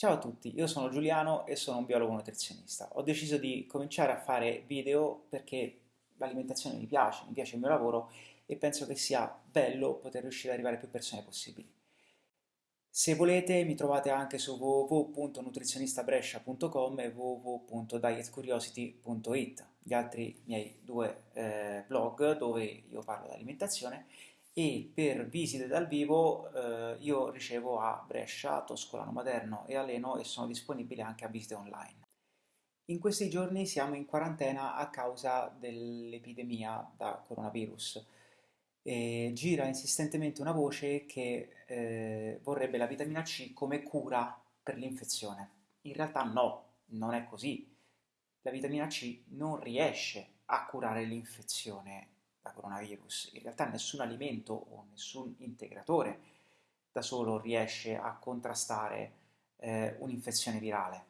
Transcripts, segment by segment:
Ciao a tutti, io sono Giuliano e sono un biologo nutrizionista. Ho deciso di cominciare a fare video perché l'alimentazione mi piace, mi piace il mio lavoro e penso che sia bello poter riuscire ad arrivare a più persone possibili. Se volete mi trovate anche su www.nutrizionistabrescia.com e www.dietcuriosity.it, gli altri miei due eh, blog dove io parlo di alimentazione e per visite dal vivo eh, io ricevo a Brescia, Toscolano Maderno e Aleno e sono disponibile anche a visite online. In questi giorni siamo in quarantena a causa dell'epidemia da coronavirus. E gira insistentemente una voce che eh, vorrebbe la vitamina C come cura per l'infezione. In realtà no, non è così. La vitamina C non riesce a curare l'infezione da coronavirus. In realtà nessun alimento o nessun integratore da solo riesce a contrastare eh, un'infezione virale.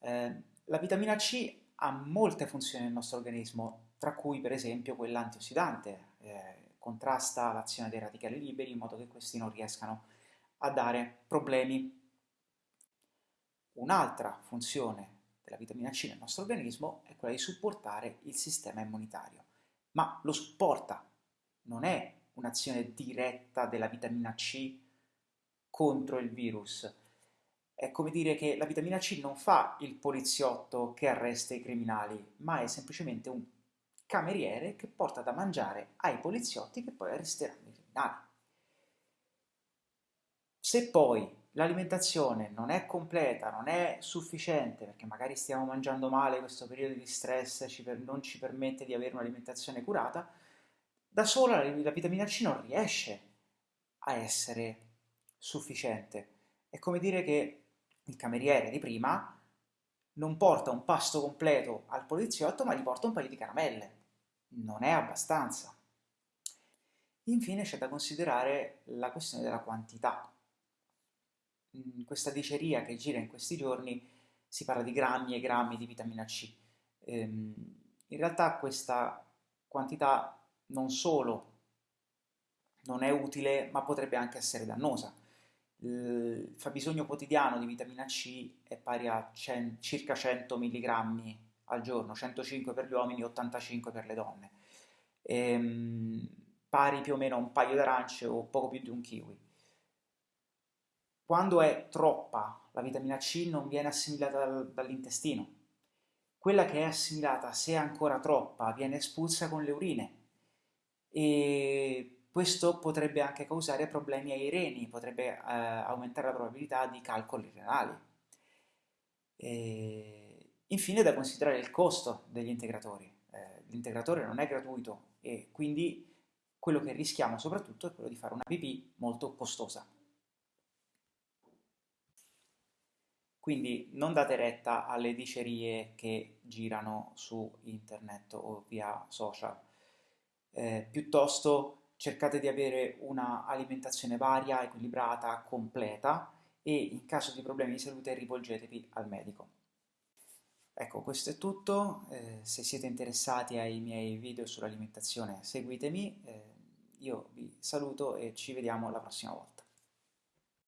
Eh, la vitamina C ha molte funzioni nel nostro organismo, tra cui per esempio quella antiossidante, eh, contrasta l'azione dei radicali liberi in modo che questi non riescano a dare problemi. Un'altra funzione della vitamina C nel nostro organismo è quella di supportare il sistema immunitario ma lo supporta, non è un'azione diretta della vitamina C contro il virus. È come dire che la vitamina C non fa il poliziotto che arresta i criminali, ma è semplicemente un cameriere che porta da mangiare ai poliziotti che poi arresteranno i criminali. Se poi l'alimentazione non è completa, non è sufficiente, perché magari stiamo mangiando male, questo periodo di stress ci per, non ci permette di avere un'alimentazione curata, da sola la, la vitamina C non riesce a essere sufficiente. È come dire che il cameriere di prima non porta un pasto completo al poliziotto, ma gli porta un paio di caramelle. Non è abbastanza. Infine c'è da considerare la questione della quantità questa diceria che gira in questi giorni si parla di grammi e grammi di vitamina C. Ehm, in realtà questa quantità non solo non è utile, ma potrebbe anche essere dannosa. Il fabbisogno quotidiano di vitamina C è pari a cen circa 100 mg al giorno, 105 per gli uomini, 85 per le donne, ehm, pari più o meno a un paio d'arance o poco più di un kiwi. Quando è troppa, la vitamina C non viene assimilata dal, dall'intestino. Quella che è assimilata, se è ancora troppa, viene espulsa con le urine. E questo potrebbe anche causare problemi ai reni, potrebbe eh, aumentare la probabilità di calcoli renali. E infine da considerare il costo degli integratori. Eh, l'integratore non è gratuito e quindi quello che rischiamo soprattutto è quello di fare una pipì molto costosa. Quindi non date retta alle dicerie che girano su internet o via social. Eh, piuttosto cercate di avere una alimentazione varia, equilibrata, completa e in caso di problemi di salute rivolgetevi al medico. Ecco, questo è tutto. Eh, se siete interessati ai miei video sull'alimentazione seguitemi. Eh, io vi saluto e ci vediamo la prossima volta.